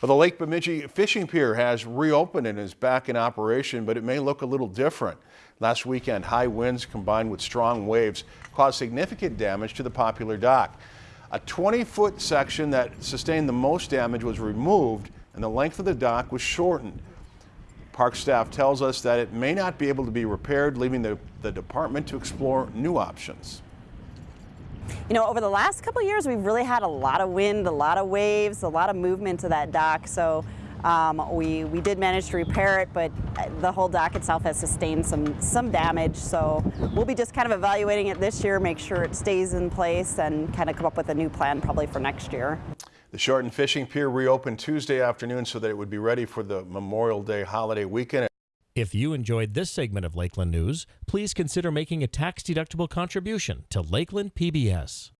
Well, the Lake Bemidji Fishing Pier has reopened and is back in operation, but it may look a little different. Last weekend, high winds combined with strong waves caused significant damage to the popular dock. A 20-foot section that sustained the most damage was removed and the length of the dock was shortened. Park staff tells us that it may not be able to be repaired, leaving the, the department to explore new options. You know, over the last couple years, we've really had a lot of wind, a lot of waves, a lot of movement to that dock. So um, we, we did manage to repair it, but the whole dock itself has sustained some, some damage. So we'll be just kind of evaluating it this year, make sure it stays in place and kind of come up with a new plan probably for next year. The Shorten Fishing Pier reopened Tuesday afternoon so that it would be ready for the Memorial Day holiday weekend. If you enjoyed this segment of Lakeland News, please consider making a tax-deductible contribution to Lakeland PBS.